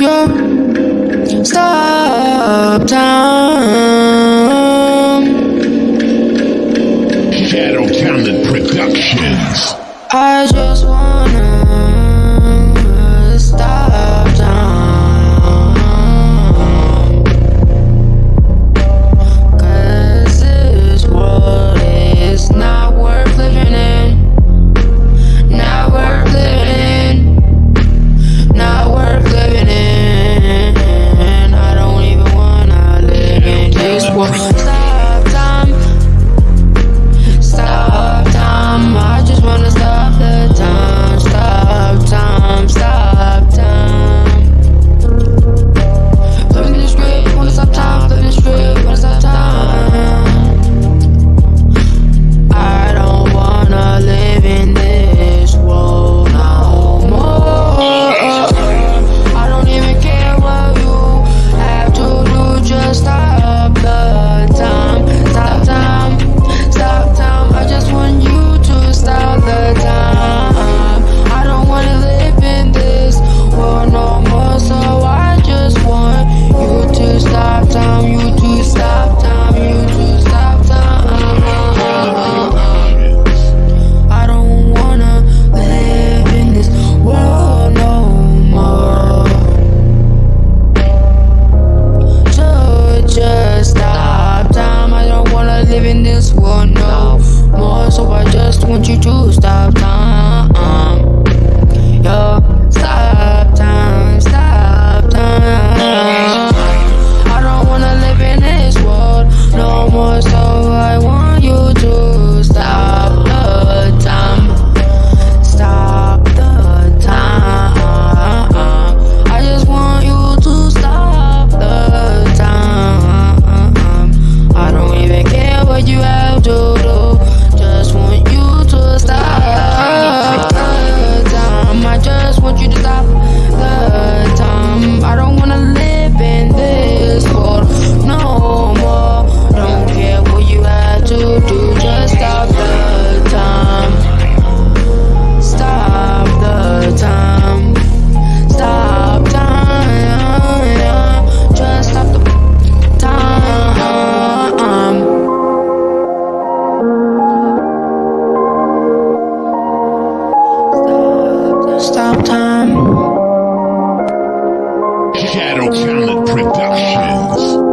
Yeah. Stop time. Shadow Talent Productions. I just want you to stop. stop time. Shadow Talent Productions.